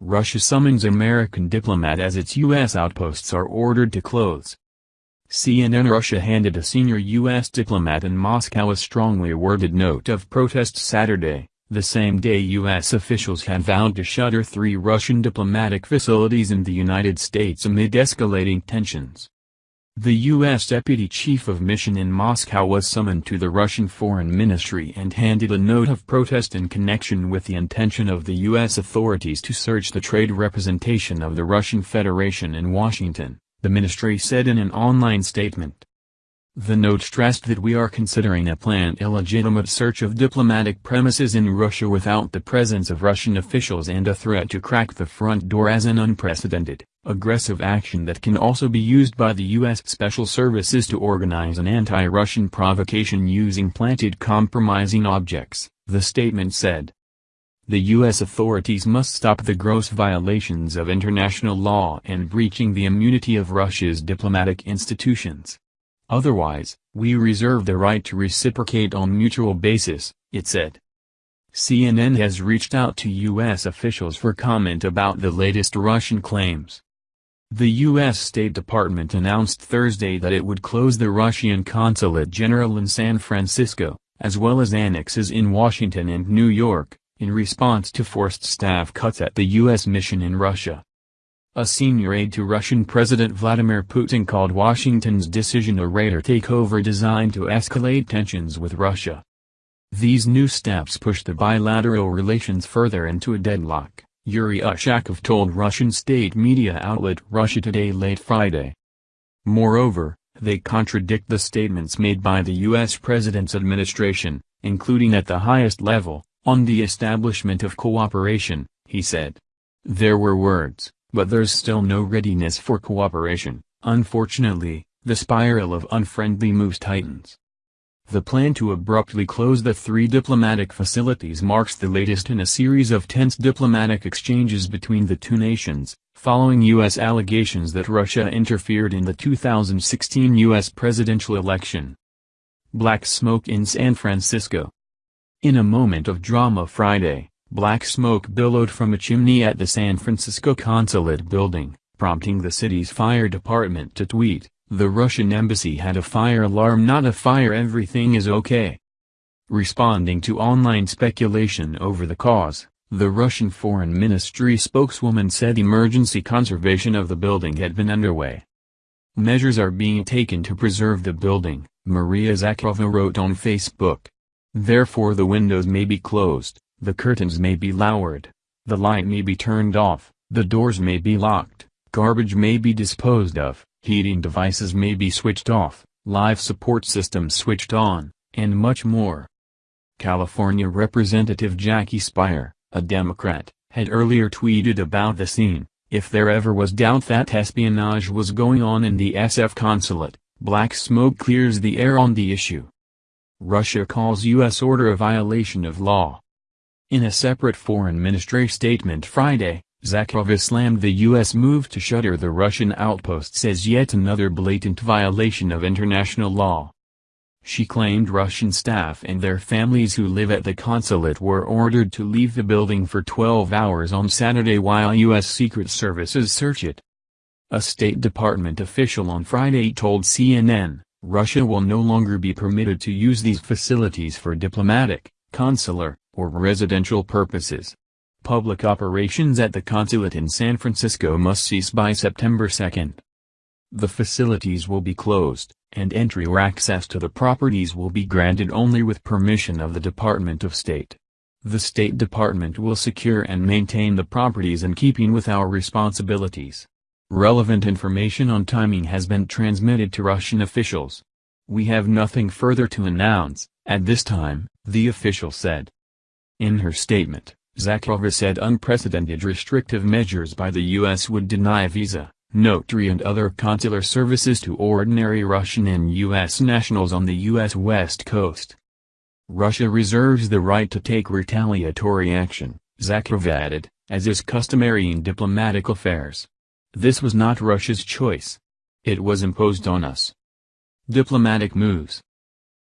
Russia summons American diplomat as its U.S. outposts are ordered to close. CNN Russia handed a senior U.S. diplomat in Moscow a strongly worded note of protest Saturday, the same day U.S. officials had vowed to shutter three Russian diplomatic facilities in the United States amid escalating tensions. The U.S. Deputy Chief of Mission in Moscow was summoned to the Russian Foreign Ministry and handed a note of protest in connection with the intention of the U.S. authorities to search the trade representation of the Russian Federation in Washington the ministry said in an online statement. The note stressed that we are considering a planned illegitimate search of diplomatic premises in Russia without the presence of Russian officials and a threat to crack the front door as an unprecedented, aggressive action that can also be used by the U.S. Special Services to organize an anti-Russian provocation using planted compromising objects, the statement said. The U.S. authorities must stop the gross violations of international law and breaching the immunity of Russia's diplomatic institutions. Otherwise, we reserve the right to reciprocate on mutual basis, it said. CNN has reached out to U.S. officials for comment about the latest Russian claims. The U.S. State Department announced Thursday that it would close the Russian consulate general in San Francisco, as well as annexes in Washington and New York, in response to forced staff cuts at the U.S. mission in Russia. A senior aide to Russian President Vladimir Putin called Washington's decision a radar takeover designed to escalate tensions with Russia. These new steps push the bilateral relations further into a deadlock, Yuri Ushakov told Russian state media outlet Russia Today late Friday. Moreover, they contradict the statements made by the U.S. President's administration, including at the highest level, on the establishment of cooperation, he said. There were words, but there's still no readiness for cooperation, unfortunately, the spiral of unfriendly moves tightens. The plan to abruptly close the three diplomatic facilities marks the latest in a series of tense diplomatic exchanges between the two nations, following U.S. allegations that Russia interfered in the 2016 U.S. presidential election. Black smoke in San Francisco in a moment of drama Friday, black smoke billowed from a chimney at the San Francisco consulate building, prompting the city's fire department to tweet, the Russian embassy had a fire alarm not a fire everything is okay. Responding to online speculation over the cause, the Russian Foreign Ministry spokeswoman said emergency conservation of the building had been underway. Measures are being taken to preserve the building, Maria Zakharova wrote on Facebook. Therefore the windows may be closed, the curtains may be lowered, the light may be turned off, the doors may be locked, garbage may be disposed of, heating devices may be switched off, life support systems switched on, and much more. California Representative Jackie Speier, a Democrat, had earlier tweeted about the scene, if there ever was doubt that espionage was going on in the SF consulate, black smoke clears the air on the issue. Russia calls U.S. order a violation of law. In a separate foreign ministry statement Friday, Zakharova slammed the U.S. move to shutter the Russian outposts as yet another blatant violation of international law. She claimed Russian staff and their families who live at the consulate were ordered to leave the building for 12 hours on Saturday while U.S. Secret Services search it. A State Department official on Friday told CNN, Russia will no longer be permitted to use these facilities for diplomatic, consular, or residential purposes. Public operations at the consulate in San Francisco must cease by September 2. The facilities will be closed, and entry or access to the properties will be granted only with permission of the Department of State. The State Department will secure and maintain the properties in keeping with our responsibilities. Relevant information on timing has been transmitted to Russian officials. We have nothing further to announce, at this time, the official said. In her statement, Zakharova said unprecedented restrictive measures by the U.S. would deny visa, notary and other consular services to ordinary Russian and U.S. nationals on the U.S. West Coast. Russia reserves the right to take retaliatory action, Zakharova added, as is customary in diplomatic affairs. This was not Russia's choice. It was imposed on us. Diplomatic moves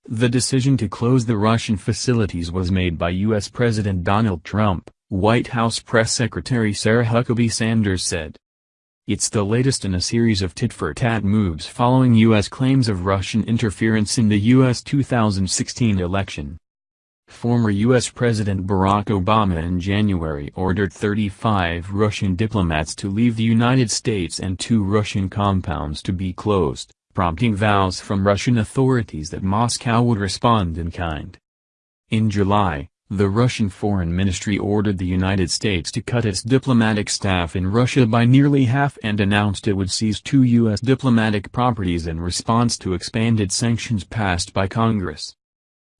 The decision to close the Russian facilities was made by U.S. President Donald Trump, White House Press Secretary Sarah Huckabee Sanders said. It's the latest in a series of tit-for-tat moves following U.S. claims of Russian interference in the U.S. 2016 election. Former U.S. President Barack Obama in January ordered 35 Russian diplomats to leave the United States and two Russian compounds to be closed, prompting vows from Russian authorities that Moscow would respond in kind. In July, the Russian Foreign Ministry ordered the United States to cut its diplomatic staff in Russia by nearly half and announced it would seize two U.S. diplomatic properties in response to expanded sanctions passed by Congress.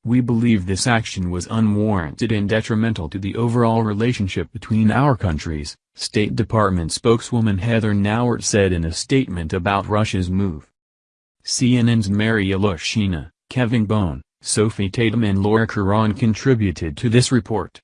We believe this action was unwarranted and detrimental to the overall relationship between our countries, State Department spokeswoman Heather Nauert said in a statement about Russia's move. CNN's Mary Ilyushina, Kevin Bohn, Sophie Tatum and Laura Koran contributed to this report.